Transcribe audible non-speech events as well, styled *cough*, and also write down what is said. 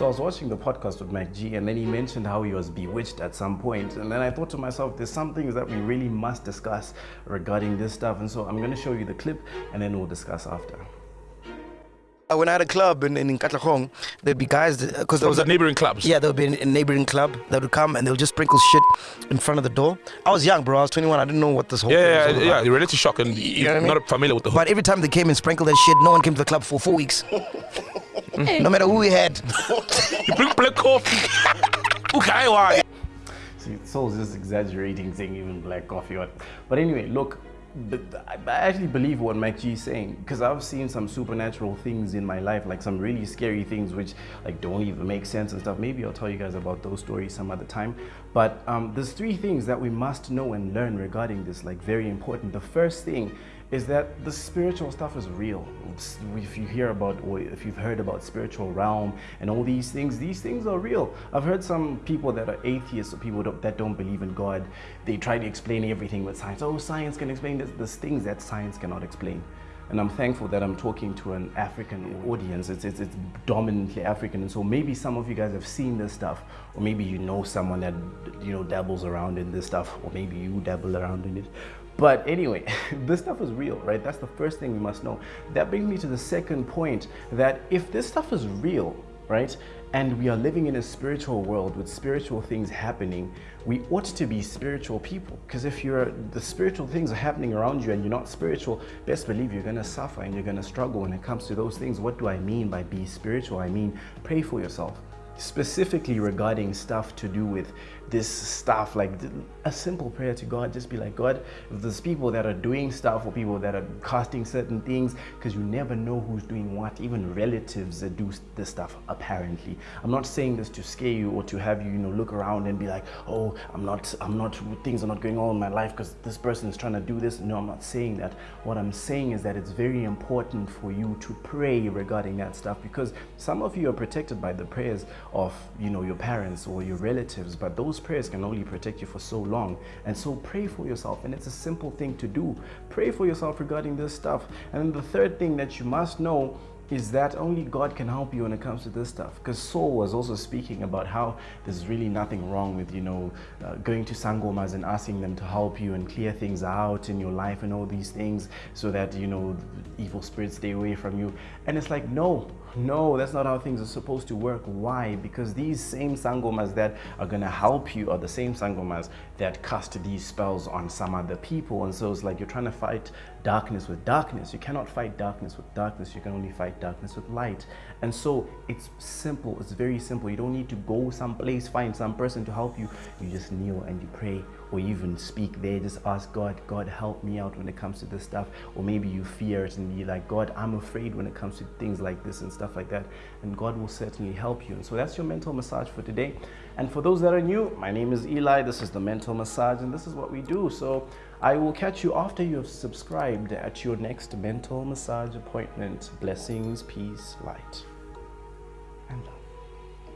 So I was watching the podcast with MacG and then he mentioned how he was bewitched at some point. And then I thought to myself, there's some things that we really must discuss regarding this stuff. And so I'm going to show you the clip and then we'll discuss after. Uh, When I had a club in, in Katlehong, there'd be guys, because there Was was a neighboring clubs? Yeah, there would be a neighboring club that would come and they'll just sprinkle shit in front of the door. I was young, bro. I was 21. I didn't know what this whole Yeah, thing yeah, was all yeah. about. yeah. Reality shock, and You you're know what I mean? not familiar with the whole. But every time they came and sprinkled that shit, no one came to the club for four weeks. *laughs* no matter who we had. *laughs* You bring black coffee. okay, why? See, Sol's just exaggerating, saying even black coffee. But anyway, look, the, I actually believe what Mike G is saying because I've seen some supernatural things in my life, like some really scary things which like don't even make sense and stuff. Maybe I'll tell you guys about those stories some other time. But um, there's three things that we must know and learn regarding this, like very important. The first thing is that the spiritual stuff is real. If you hear about, or if you've heard about spiritual realm and all these things, these things are real. I've heard some people that are atheists or people that don't believe in God, they try to explain everything with science. Oh, science can explain this. There's things that science cannot explain. And I'm thankful that I'm talking to an African audience. It's, it's, it's dominantly African. And so maybe some of you guys have seen this stuff, or maybe you know someone that, you know, dabbles around in this stuff, or maybe you dabble around in it. But anyway, *laughs* this stuff is real, right? That's the first thing we must know. That brings me to the second point that if this stuff is real, right, and we are living in a spiritual world with spiritual things happening, we ought to be spiritual people. Because if you're the spiritual things are happening around you and you're not spiritual, best believe you're gonna suffer and you're gonna struggle when it comes to those things. What do I mean by be spiritual? I mean pray for yourself specifically regarding stuff to do with this stuff like a simple prayer to god just be like god if there's people that are doing stuff or people that are casting certain things because you never know who's doing what even relatives that do this stuff apparently. I'm not saying this to scare you or to have you you know look around and be like oh i'm not i'm not things are not going on in my life because this person is trying to do this. No i'm not saying that. What i'm saying is that it's very important for you to pray regarding that stuff because some of you are protected by the prayers of you know your parents or your relatives but those prayers can only protect you for so long. And so pray for yourself. And it's a simple thing to do. Pray for yourself regarding this stuff. And then the third thing that you must know is that only God can help you when it comes to this stuff. Because Sol was also speaking about how there's really nothing wrong with, you know, uh, going to Sangomas and asking them to help you and clear things out in your life and all these things so that, you know, evil spirits stay away from you. And it's like, no, no, that's not how things are supposed to work. Why? Because these same Sangomas that are going to help you are the same Sangomas that cast these spells on some other people. And so it's like you're trying to fight darkness with darkness. You cannot fight darkness with darkness. You can only fight darkness with light. And so it's simple. It's very simple. You don't need to go someplace, find some person to help you. You just kneel and you pray or even speak there. Just ask God, God, help me out when it comes to this stuff. Or maybe you fear it and be like, God, I'm afraid when it comes to things like this and stuff like that. And God will certainly help you. And so that's your mental massage for today. And for those that are new, my name is Eli. This is the mental massage, and this is what we do. So I will catch you after you have subscribed at your next mental massage appointment. Blessings, peace, light, and love.